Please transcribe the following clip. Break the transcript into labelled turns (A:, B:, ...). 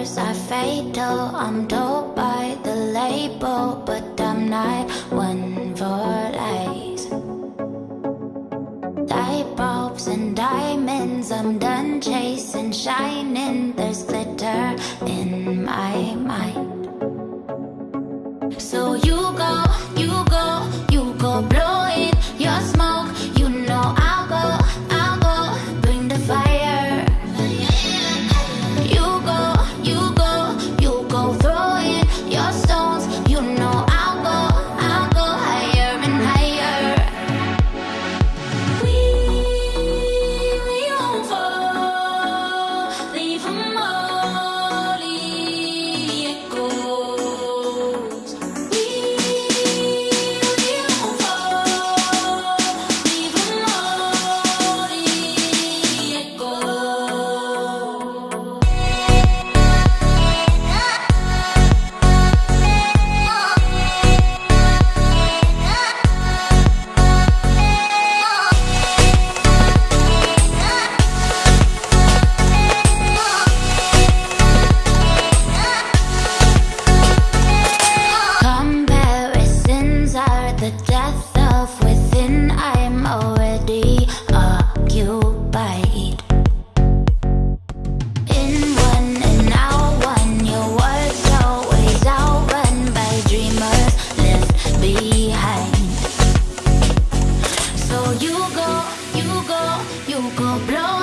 A: Colors are fatal, I'm told by the label, but I'm not one for lies. Light bulbs and diamonds, I'm done chasing, shining. There's glitter in my mind. you go, you go, you go blow.